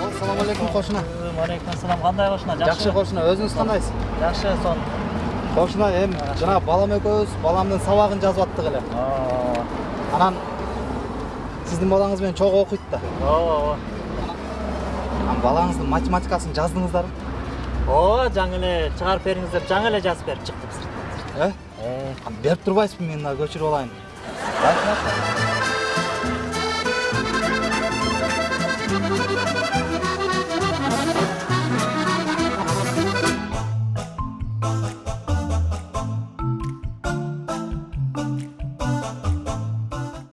Assalamu алейкум кошуна. алейкум ассалам кандай кошуна Жакшы кошуна, өзүңүз кандайсыз? жакшы сон Кошуна, эми жана балам экөөбүз баламдын сабагын жазып аттык эле. Анан сиздин балаңыз менен чогуу окуйт да. ооба Анан балаңыздын математикасын жаздыңыздарбы? ооба жаңы эле чыгарып бериңиз деп жаңы эле жазып берип чыктым Э? э Берип турбайсызбы мен мына көчүрүп алайын?